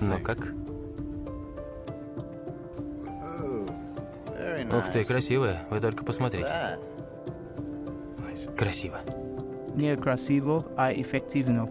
Но ну, как? Ух ты, красивая. Вы только посмотрите. Красиво. Не красиво, а эффективно.